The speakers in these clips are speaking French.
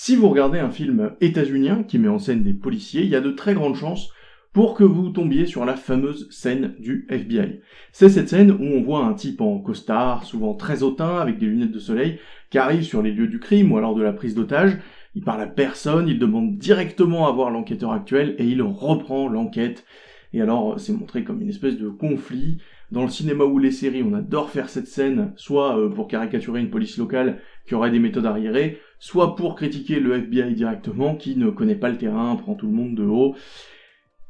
Si vous regardez un film états-unien qui met en scène des policiers, il y a de très grandes chances pour que vous tombiez sur la fameuse scène du FBI. C'est cette scène où on voit un type en costard, souvent très hautain, avec des lunettes de soleil, qui arrive sur les lieux du crime ou alors de la prise d'otage, il parle à personne, il demande directement à voir l'enquêteur actuel et il reprend l'enquête. Et alors c'est montré comme une espèce de conflit. Dans le cinéma ou les séries, on adore faire cette scène, soit euh, pour caricaturer une police locale qui aurait des méthodes arriérées, soit pour critiquer le FBI directement, qui ne connaît pas le terrain, prend tout le monde de haut.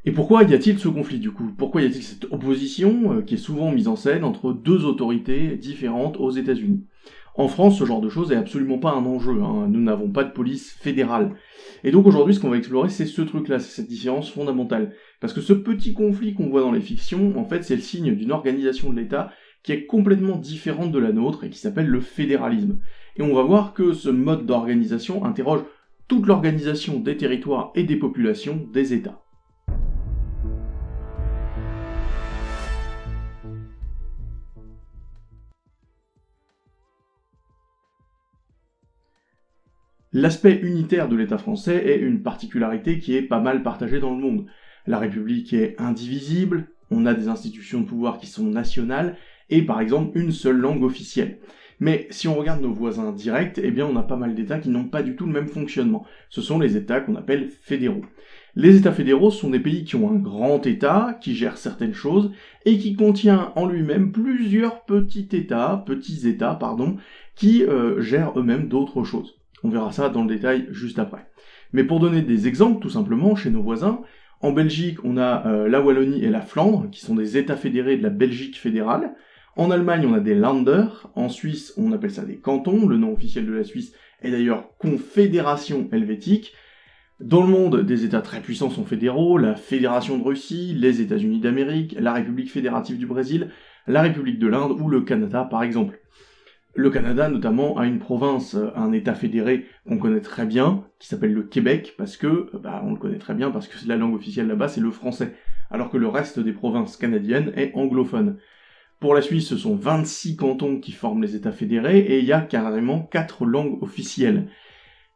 Et pourquoi y a-t-il ce conflit du coup? Pourquoi y a-t-il cette opposition euh, qui est souvent mise en scène entre deux autorités différentes aux États-Unis? En France, ce genre de choses est absolument pas un enjeu, hein. nous n'avons pas de police fédérale. Et donc aujourd'hui, ce qu'on va explorer, c'est ce truc-là, c'est cette différence fondamentale. Parce que ce petit conflit qu'on voit dans les fictions, en fait, c'est le signe d'une organisation de l'État qui est complètement différente de la nôtre et qui s'appelle le fédéralisme. Et on va voir que ce mode d'organisation interroge toute l'organisation des territoires et des populations des États. L'aspect unitaire de l'État français est une particularité qui est pas mal partagée dans le monde. La République est indivisible, on a des institutions de pouvoir qui sont nationales, et par exemple une seule langue officielle. Mais si on regarde nos voisins directs, eh bien on a pas mal d'États qui n'ont pas du tout le même fonctionnement. Ce sont les États qu'on appelle fédéraux. Les États fédéraux sont des pays qui ont un grand État, qui gère certaines choses, et qui contient en lui-même plusieurs petits États, petits États, pardon, qui euh, gèrent eux-mêmes d'autres choses. On verra ça dans le détail juste après. Mais pour donner des exemples, tout simplement, chez nos voisins, en Belgique, on a euh, la Wallonie et la Flandre, qui sont des États fédérés de la Belgique fédérale. En Allemagne, on a des Länder. En Suisse, on appelle ça des cantons. Le nom officiel de la Suisse est d'ailleurs Confédération helvétique. Dans le monde, des États très puissants sont fédéraux, la Fédération de Russie, les États-Unis d'Amérique, la République fédérative du Brésil, la République de l'Inde ou le Canada par exemple. Le Canada, notamment, a une province, un État fédéré qu'on connaît très bien, qui s'appelle le Québec, parce que, bah, on le connaît très bien, parce que la langue officielle là-bas, c'est le français, alors que le reste des provinces canadiennes est anglophone. Pour la Suisse, ce sont 26 cantons qui forment les États fédérés, et il y a carrément 4 langues officielles.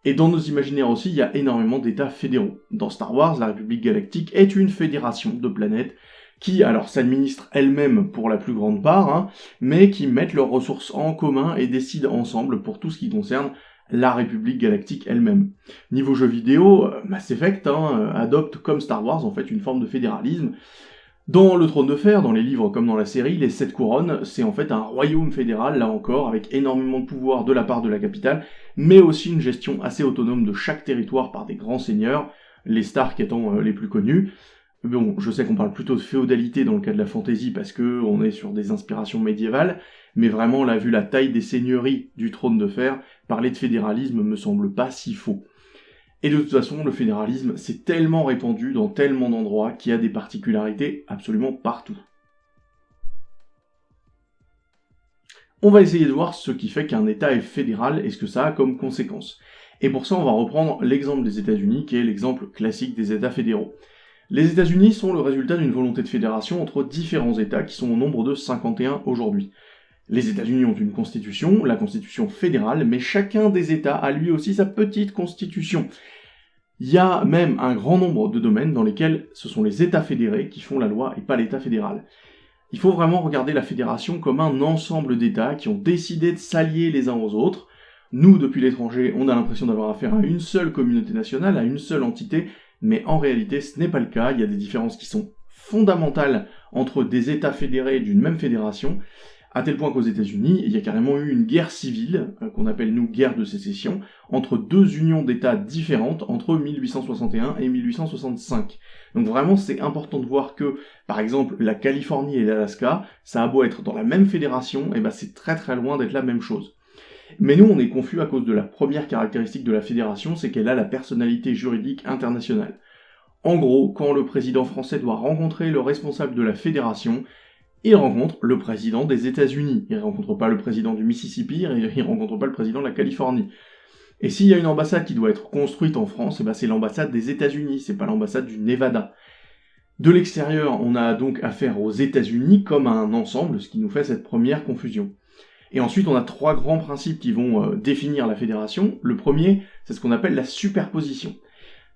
Et dans nos imaginaires aussi, il y a énormément d'États fédéraux. Dans Star Wars, la République Galactique est une fédération de planètes qui alors s'administrent elles-mêmes pour la plus grande part, hein, mais qui mettent leurs ressources en commun et décident ensemble pour tout ce qui concerne la République Galactique elle-même. Niveau jeu vidéo, euh, Mass Effect hein, euh, adopte comme Star Wars en fait une forme de fédéralisme. Dans le Trône de Fer, dans les livres comme dans la série, les Sept Couronnes, c'est en fait un royaume fédéral, là encore, avec énormément de pouvoir de la part de la capitale, mais aussi une gestion assez autonome de chaque territoire par des grands seigneurs, les Stark étant euh, les plus connus. Bon, je sais qu'on parle plutôt de féodalité dans le cas de la fantaisie parce que on est sur des inspirations médiévales, mais vraiment là, vu la taille des seigneuries du trône de fer, parler de fédéralisme me semble pas si faux. Et de toute façon, le fédéralisme, c'est tellement répandu dans tellement d'endroits qu'il y a des particularités absolument partout. On va essayer de voir ce qui fait qu'un État est fédéral et ce que ça a comme conséquence. Et pour ça, on va reprendre l'exemple des États-Unis, qui est l'exemple classique des États fédéraux. Les États-Unis sont le résultat d'une volonté de fédération entre différents États qui sont au nombre de 51 aujourd'hui. Les États-Unis ont une constitution, la constitution fédérale, mais chacun des États a lui aussi sa petite constitution. Il y a même un grand nombre de domaines dans lesquels ce sont les États fédérés qui font la loi et pas l'État fédéral. Il faut vraiment regarder la fédération comme un ensemble d'États qui ont décidé de s'allier les uns aux autres. Nous, depuis l'étranger, on a l'impression d'avoir affaire à une seule communauté nationale, à une seule entité, mais en réalité ce n'est pas le cas, il y a des différences qui sont fondamentales entre des États fédérés d'une même fédération, à tel point qu'aux États-Unis, il y a carrément eu une guerre civile, euh, qu'on appelle nous guerre de sécession, entre deux unions d'États différentes entre 1861 et 1865. Donc vraiment, c'est important de voir que, par exemple, la Californie et l'Alaska, ça a beau être dans la même fédération, et ben c'est très très loin d'être la même chose. Mais nous, on est confus à cause de la première caractéristique de la fédération, c'est qu'elle a la personnalité juridique internationale. En gros, quand le président français doit rencontrer le responsable de la fédération, il rencontre le président des États-Unis. Il rencontre pas le président du Mississippi, il rencontre pas le président de la Californie. Et s'il y a une ambassade qui doit être construite en France, eh ben c'est l'ambassade des États-Unis, c'est pas l'ambassade du Nevada. De l'extérieur, on a donc affaire aux États-Unis comme à un ensemble, ce qui nous fait cette première confusion. Et ensuite, on a trois grands principes qui vont euh, définir la fédération. Le premier, c'est ce qu'on appelle la superposition.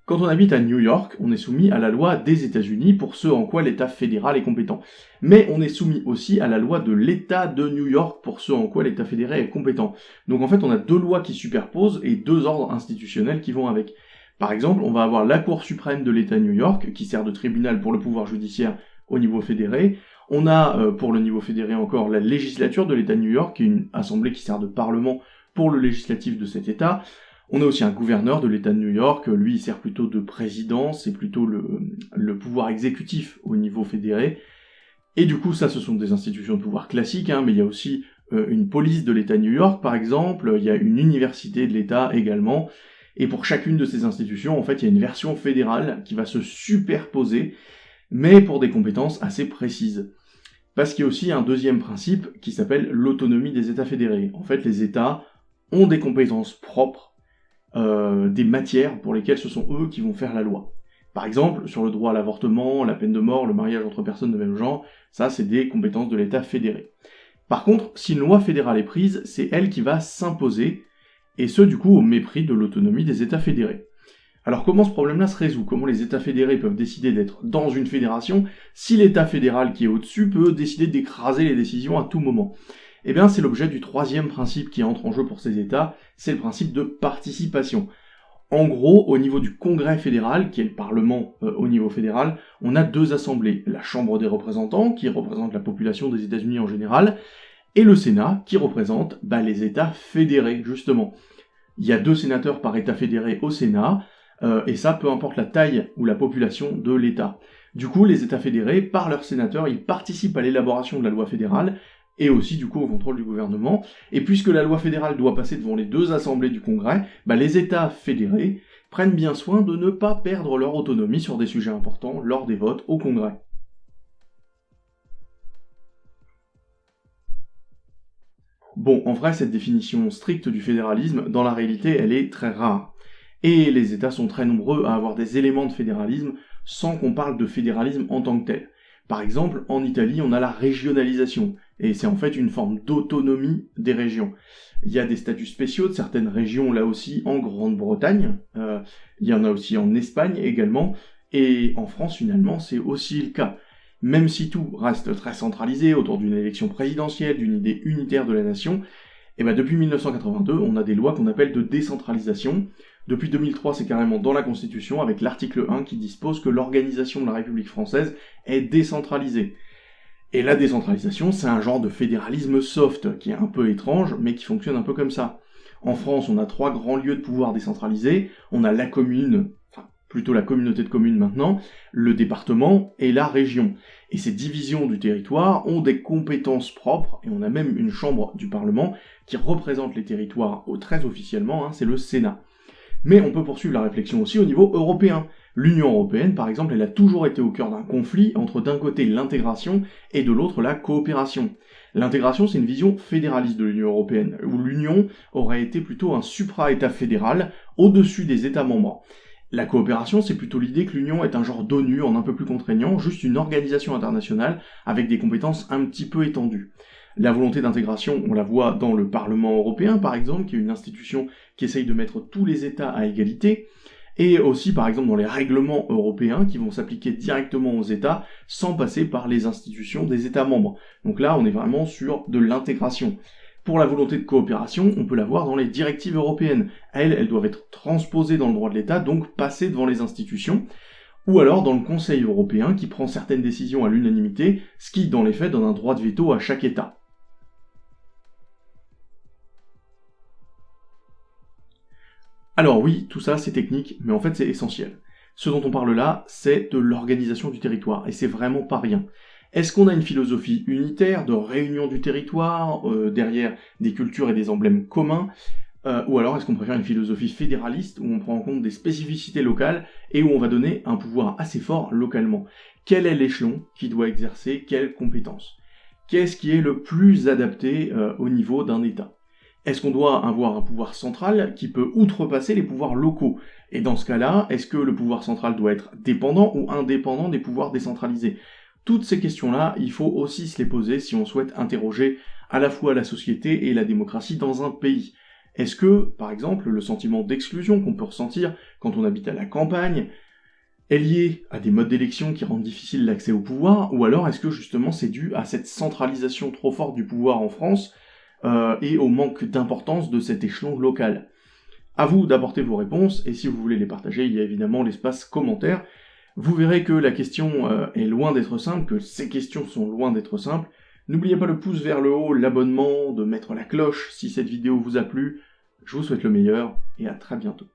Quand on habite à New York, on est soumis à la loi des États-Unis pour ce en quoi l'État fédéral est compétent. Mais on est soumis aussi à la loi de l'État de New York pour ce en quoi l'État fédéré est compétent. Donc en fait, on a deux lois qui superposent et deux ordres institutionnels qui vont avec. Par exemple, on va avoir la Cour suprême de l'État New York, qui sert de tribunal pour le pouvoir judiciaire au niveau fédéré. On a, euh, pour le niveau fédéré encore, la législature de l'État New York, qui est une assemblée qui sert de parlement pour le législatif de cet État. On a aussi un gouverneur de l'État de New York, lui il sert plutôt de président, c'est plutôt le, pouvoir exécutif au niveau fédéré. Et du coup ça ce sont des institutions de pouvoir classiques, hein, mais il y a aussi euh, une police de l'État de New York par exemple, il y a une université de l'État également, et pour chacune de ces institutions en fait il y a une version fédérale qui va se superposer, mais pour des compétences assez précises. Parce qu'il y a aussi un deuxième principe qui s'appelle l'autonomie des États fédérés. En fait les États ont des compétences propres euh, des matières pour lesquelles ce sont eux qui vont faire la loi. Par exemple, sur le droit à l'avortement, la peine de mort, le mariage entre personnes de même genre, ça c'est des compétences de l'État fédéré. Par contre, si une loi fédérale est prise, c'est elle qui va s'imposer, et ce du coup au mépris de l'autonomie des États fédérés. Alors comment ce problème-là se résout? Comment les États fédérés peuvent décider d'être dans une fédération si l'État fédéral qui est au-dessus peut décider d'écraser les décisions à tout moment? Eh bien, c'est l'objet du troisième principe qui entre en jeu pour ces États, c'est le principe de participation. En gros, au niveau du Congrès fédéral, qui est le Parlement euh, au niveau fédéral, on a deux assemblées. La Chambre des représentants, qui représente la population des États-Unis en général, et le Sénat, qui représente bah, les États fédérés, justement. Il y a deux sénateurs par État fédéré au Sénat, euh, et ça, peu importe la taille ou la population de l'État. Du coup, les États fédérés, par leurs sénateurs, ils participent à l'élaboration de la loi fédérale, et aussi du coup au contrôle du gouvernement. Et puisque la loi fédérale doit passer devant les deux assemblées du Congrès, bah, les États fédérés prennent bien soin de ne pas perdre leur autonomie sur des sujets importants lors des votes au Congrès. Bon, en vrai, cette définition stricte du fédéralisme, dans la réalité, elle est très rare. Et les États sont très nombreux à avoir des éléments de fédéralisme sans qu'on parle de fédéralisme en tant que tel. Par exemple, en Italie, on a la régionalisation, et c'est en fait une forme d'autonomie des régions. Il y a des statuts spéciaux de certaines régions, là aussi, en Grande-Bretagne, euh, il y en a aussi en Espagne également, et en France, finalement, c'est aussi le cas. Même si tout reste très centralisé autour d'une élection présidentielle, d'une idée unitaire de la nation, et eh ben depuis 1982, on a des lois qu'on appelle de décentralisation, depuis 2003, c'est carrément dans la Constitution, avec l'article 1 qui dispose que l'organisation de la République française est décentralisée. Et la décentralisation, c'est un genre de fédéralisme soft, qui est un peu étrange, mais qui fonctionne un peu comme ça. En France, on a trois grands lieux de pouvoir décentralisés. On a la commune, enfin plutôt la communauté de communes maintenant, le département et la région. Et ces divisions du territoire ont des compétences propres, et on a même une chambre du Parlement qui représente les territoires très officiellement, hein, c'est le Sénat. Mais on peut poursuivre la réflexion aussi au niveau européen. L'Union européenne, par exemple, elle a toujours été au cœur d'un conflit entre d'un côté l'intégration et de l'autre la coopération. L'intégration, c'est une vision fédéraliste de l'Union européenne, où l'Union aurait été plutôt un supra-État fédéral au-dessus des États membres. La coopération, c'est plutôt l'idée que l'Union est un genre d'ONU en un peu plus contraignant, juste une organisation internationale avec des compétences un petit peu étendues. La volonté d'intégration, on la voit dans le Parlement européen, par exemple, qui est une institution qui essaye de mettre tous les États à égalité, et aussi, par exemple, dans les règlements européens qui vont s'appliquer directement aux États sans passer par les institutions des États membres. Donc là, on est vraiment sur de l'intégration. Pour la volonté de coopération, on peut la voir dans les directives européennes. Elles, elles doivent être transposées dans le droit de l'État, donc passer devant les institutions ou alors dans le Conseil européen qui prend certaines décisions à l'unanimité, ce qui dans les faits donne un droit de veto à chaque État. Alors oui, tout ça c'est technique, mais en fait c'est essentiel. Ce dont on parle là, c'est de l'organisation du territoire, et c'est vraiment pas rien. Est-ce qu'on a une philosophie unitaire de réunion du territoire, euh, derrière des cultures et des emblèmes communs, euh, ou alors est-ce qu'on préfère une philosophie fédéraliste, où on prend en compte des spécificités locales, et où on va donner un pouvoir assez fort localement? Quel est l'échelon qui doit exercer quelles compétences Qu'est-ce qui est le plus adapté euh, au niveau d'un État? Est-ce qu'on doit avoir un pouvoir central qui peut outrepasser les pouvoirs locaux? Et dans ce cas-là, est-ce que le pouvoir central doit être dépendant ou indépendant des pouvoirs décentralisés? Toutes ces questions-là, il faut aussi se les poser si on souhaite interroger à la fois la société et la démocratie dans un pays. Est-ce que, par exemple, le sentiment d'exclusion qu'on peut ressentir quand on habite à la campagne est lié à des modes d'élection qui rendent difficile l'accès au pouvoir, ou alors est-ce que justement c'est dû à cette centralisation trop forte du pouvoir en France euh, et au manque d'importance de cet échelon local À vous d'apporter vos réponses, et si vous voulez les partager, il y a évidemment l'espace commentaire. Vous verrez que la question euh, est loin d'être simple, que ces questions sont loin d'être simples. N'oubliez pas le pouce vers le haut, l'abonnement, de mettre la cloche si cette vidéo vous a plu. Je vous souhaite le meilleur, et à très bientôt.